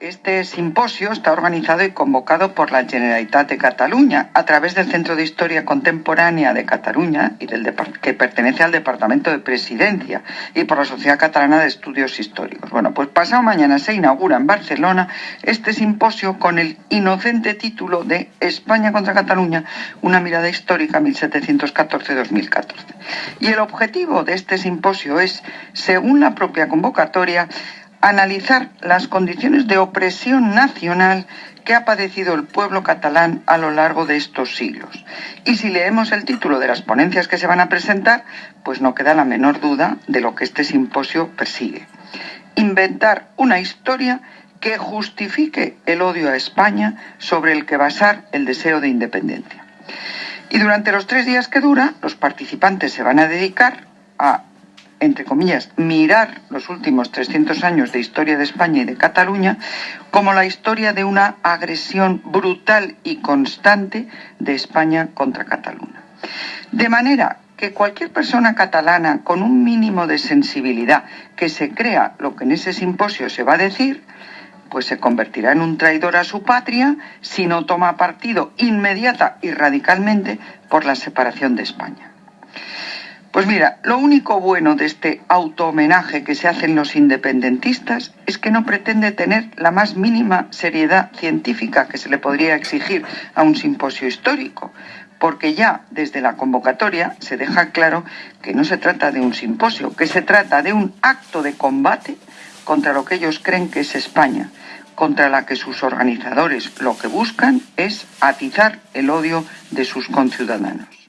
Este simposio está organizado y convocado por la Generalitat de Cataluña a través del Centro de Historia Contemporánea de Cataluña y del que pertenece al Departamento de Presidencia y por la Sociedad Catalana de Estudios Históricos. Bueno, pues pasado mañana se inaugura en Barcelona este simposio con el inocente título de España contra Cataluña, una mirada histórica 1714-2014. Y el objetivo de este simposio es, según la propia convocatoria, analizar las condiciones de opresión nacional que ha padecido el pueblo catalán a lo largo de estos siglos. Y si leemos el título de las ponencias que se van a presentar, pues no queda la menor duda de lo que este simposio persigue. Inventar una historia que justifique el odio a España sobre el que basar el deseo de independencia. Y durante los tres días que dura, los participantes se van a dedicar a entre comillas, mirar los últimos 300 años de historia de España y de Cataluña como la historia de una agresión brutal y constante de España contra Cataluña. De manera que cualquier persona catalana con un mínimo de sensibilidad que se crea lo que en ese simposio se va a decir, pues se convertirá en un traidor a su patria si no toma partido inmediata y radicalmente por la separación de España. Pues mira, lo único bueno de este auto-homenaje que se hacen los independentistas es que no pretende tener la más mínima seriedad científica que se le podría exigir a un simposio histórico, porque ya desde la convocatoria se deja claro que no se trata de un simposio, que se trata de un acto de combate contra lo que ellos creen que es España, contra la que sus organizadores lo que buscan es atizar el odio de sus conciudadanos.